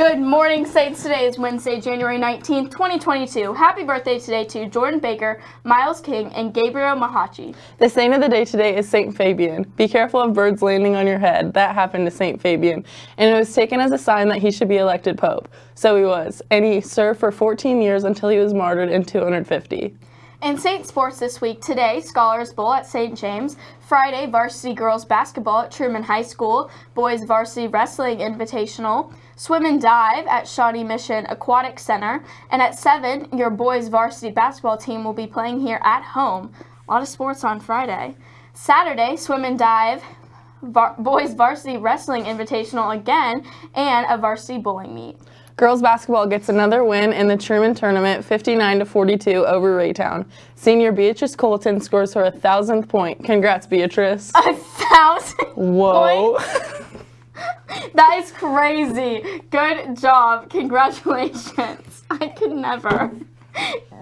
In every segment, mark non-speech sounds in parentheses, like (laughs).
Good morning, Saints. Today is Wednesday, January 19th, 2022. Happy birthday today to Jordan Baker, Miles King, and Gabriel Mahachi. The saint of the day today is St. Fabian. Be careful of birds landing on your head. That happened to St. Fabian, and it was taken as a sign that he should be elected pope. So he was, and he served for 14 years until he was martyred in 250. In Saint Sports this week, today, Scholars Bowl at St. James, Friday, varsity girls basketball at Truman High School, boys varsity wrestling invitational, swim and dive at Shawnee Mission Aquatic Center, and at 7, your boys varsity basketball team will be playing here at home. A lot of sports on Friday. Saturday, swim and dive, boys varsity wrestling invitational again, and a varsity bowling meet. Girls basketball gets another win in the Truman tournament, 59 to 42 over Raytown. Senior Beatrice Colton scores her a thousandth point. Congrats, Beatrice. A thousand. (laughs) Whoa. (laughs) that is crazy. Good job. Congratulations. I could never.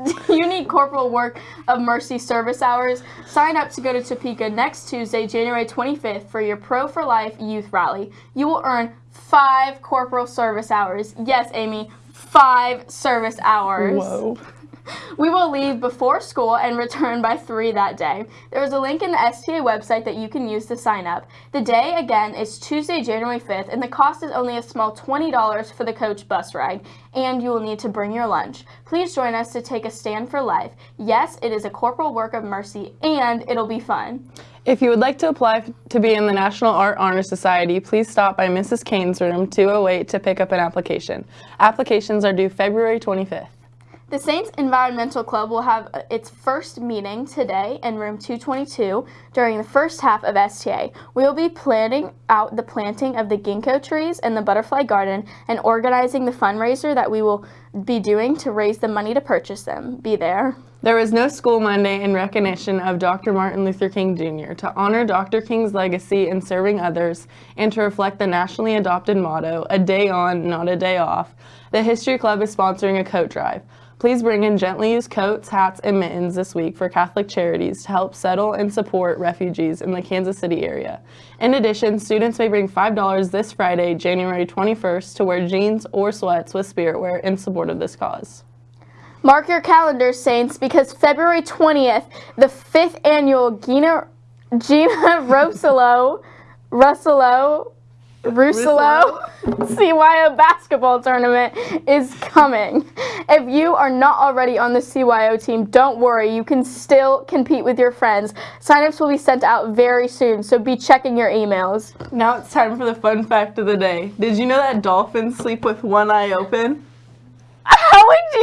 (laughs) you need corporal work of mercy service hours? Sign up to go to Topeka next Tuesday, January 25th for your Pro for Life youth rally. You will earn five corporal service hours. Yes, Amy, five service hours. Whoa. (laughs) We will leave before school and return by 3 that day. There is a link in the STA website that you can use to sign up. The day, again, is Tuesday, January 5th, and the cost is only a small $20 for the coach bus ride, and you will need to bring your lunch. Please join us to take a stand for life. Yes, it is a corporal work of mercy, and it'll be fun. If you would like to apply to be in the National Art Honor Society, please stop by Mrs. Kane's room 208 to pick up an application. Applications are due February 25th. The Saints Environmental Club will have uh, its first meeting today in room 222 during the first half of STA. We will be planning out the planting of the ginkgo trees in the butterfly garden and organizing the fundraiser that we will be doing to raise the money to purchase them. Be there. There was no school Monday in recognition of Dr. Martin Luther King Jr. to honor Dr. King's legacy in serving others and to reflect the nationally adopted motto, a day on, not a day off. The History Club is sponsoring a coat drive. Please bring in gently used coats, hats, and mittens this week for Catholic Charities to help settle and support refugees in the Kansas City area. In addition, students may bring $5 this Friday, January 21st, to wear jeans or sweats with spirit wear in support of this cause. Mark your calendars, Saints, because February 20th, the fifth annual Gina, Gina (laughs) Rossello, Russello, Russello CYO basketball tournament is coming. If you are not already on the CYO team, don't worry. You can still compete with your friends. Signups will be sent out very soon, so be checking your emails. Now it's time for the fun fact of the day. Did you know that dolphins sleep with one eye open?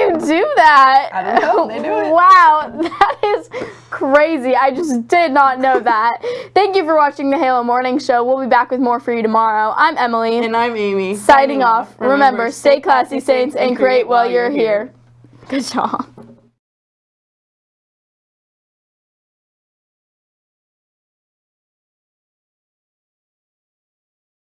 You do that? I don't know. They do it. Wow, that is crazy. I just did not know that. Thank you for watching the Halo Morning Show. We'll be back with more for you tomorrow. I'm Emily. And I'm Amy. Signing off. Remember, stay classy, Saints, and create while you're here. Good job.